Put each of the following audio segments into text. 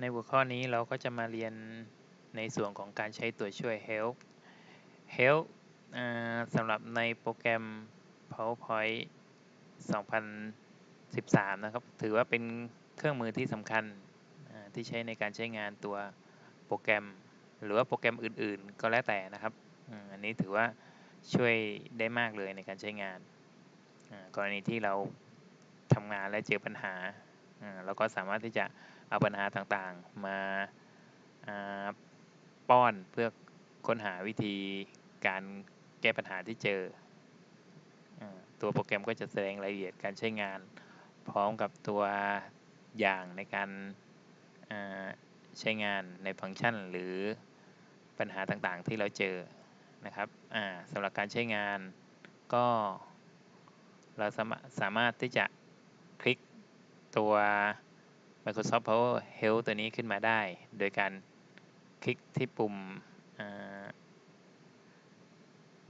ในหัวข้อนี้เราก็จะมาเรียนในส่วนของการใช้ตัวช่วย help help สำหรับในโปรแกรม PowerPoint 2013 นะครับ ถือว่าเป็นเครื่องมือที่สำคัญที่ใช้ในการใช้งานตัวโปรแกรม หรือว่าโปรแกรมอื่นๆ ก็แล้วแต่นะครับ อันนี้ถือว่าช่วยได้มากเลยในการใช้งาน กรณีที่เราทำงานและเจอปัญหา เราก็สามารถที่จะ เอาปัญหาต่างๆ มาป้อนเพื่อค้นหาวิธีการแก้ปัญหาที่เจอ ตัวโปรแกรมก็จะแสดงรายละเอียดการใช้งาน พร้อมกับตัวอย่างในการใช้งานในฟังก์ชัน หรือปัญหาต่างๆที่เราเจอนะครับสำหรับการใช้งานก็เราสามารถที่จะคลิกตัว Microsoft Power Help ตัวนี้ขึ้นมาได้ โดยการคลิกที่ปุ่ม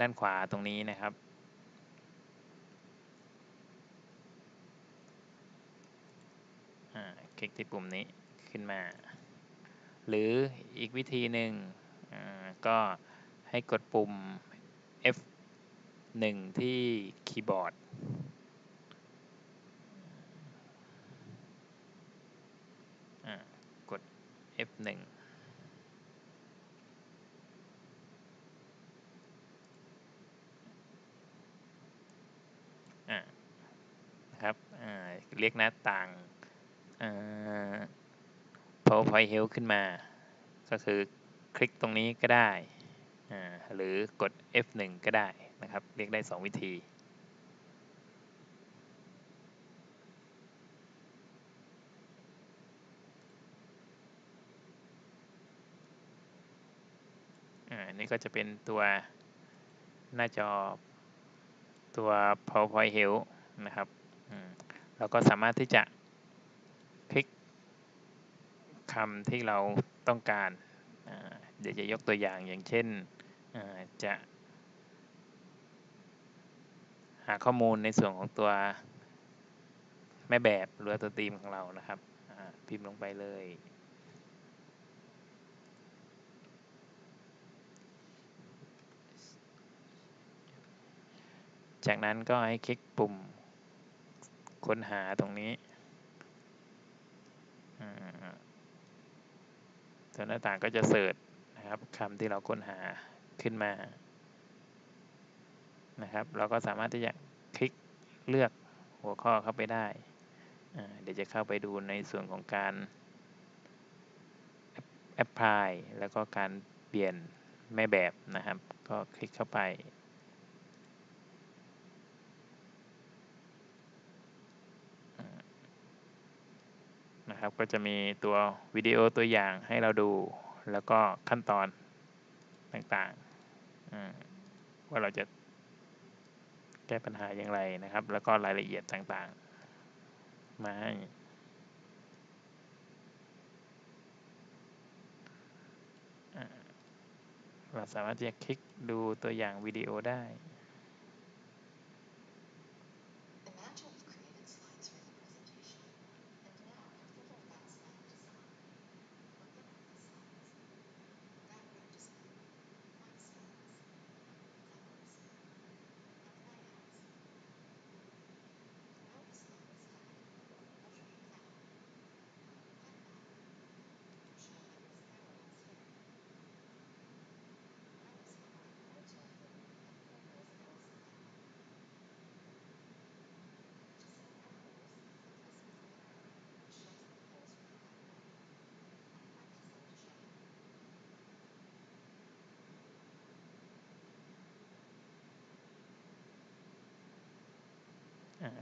ด้านขวาตรงนี้นะครับ คลิกที่ปุ่มนี้ขึ้นมา หรืออีกวิธีหนึ่งก็ให้กดปุ่ม F1 ที่คีย์บอร์ดกด F1 นะครับเรียกหน้าต่าง PowerPoint Help ขึ้นมา ก็คือคลิกตรงนี้ก็ได้ หรือกด F1 ก็ได้นะครับ เรียกได้ 2 วิธีอั นนี้ก็จะเป็นตัวหน้าจอตัว PowerPoint Help นะครับเราก็สามารถที่จะคลิกคำที่เราต้องการ เดี๋ยวจะยกตัวอย่างอย่างเช่นจะ หาข้อมูลในส่วนของตัวแม่แบบหรือตัวตีมของเรานะครับพิมพ์ลงไปเลย จากนั้นก็ให้คลิกปุ่มค้นหาตรงนี้ตัวหน้าต่างก็จะเสิร์ชนะครับคำที่เราค้นหาขึ้นมานะครับ เราก็สามารถที่จะคลิกเลือกหัวข้อเข้าไปได้ เดี๋ยวจะเข้าไปดูในส่วนของการแอปพลายแล้วก็การเปลี่ยนแม่แบบนะครับ ก็คลิกเข้าไป นะครับ ก็จะมีตัววิดีโอตัวอย่างให้เราดู แล้วก็ขั้นตอนต่างๆ ว่าเราจะแก้ปัญหาอย่างไรนะครับ แล้วก็รายละเอียดต่างๆ มาให้เราสามารถจะคลิกดูตัวอย่างวิดีโอได้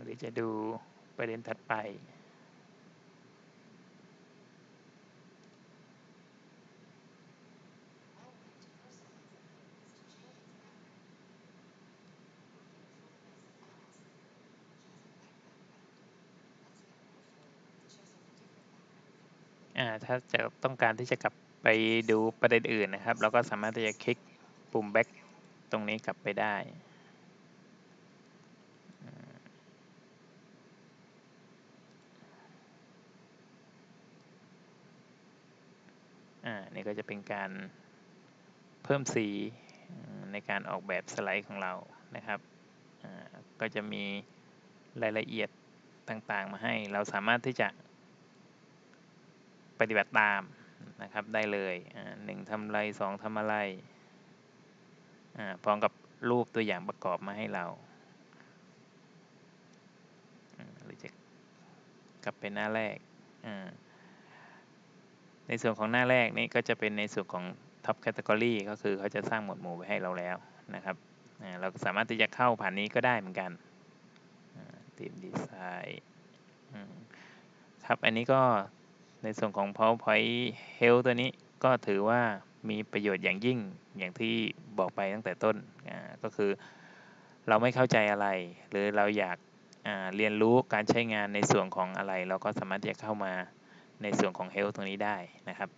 หรือจะดูประเด็นถัดไปถ้าจะต้องการที่จะกลับไปดูประเด็นอื่นนะครับ เราก็สามารถที่จะคลิกปุ่ม back ตรงนี้กลับไปได้ นี่ก็จะเป็นการเพิ่มสีในการออกแบบสไลด์ของเรานะครับ ก็จะมีรายละเอียดต่างๆ มาให้ เราสามารถที่จะปฏิบัติตามนะครับได้เลยหนึ่งทำอะไรสองทำอะไรพร้อมกับรูปตัวอย่างประกอบมาให้เราหรือจะกลับไปหน้าแรก ในส่วนของหน้าแรกนี่ก็จะเป็นในส่วนของ Top Category ก็คือเขาจะสร้างหมวดหมู่ไว้ให้เราแล้วนะครับเราสามารถที่จะเข้าผ่านนี้ก็ได้เหมือนกันทีมดีไซน์ครับอันนี้ก็ในส่วนของ PowerPoint Health ตัวนี้ก็ถือว่ามีประโยชน์อย่างยิ่งอย่างที่บอกไปตั้งแต่ต้นก็คือเราไม่เข้าใจอะไร หรือเราอยากเรียนรู้การใช้งานในส่วนของอะไร เราก็สามารถที่จะเข้ามา ในส่วนของ Health ตรงนี้ได้นะครับ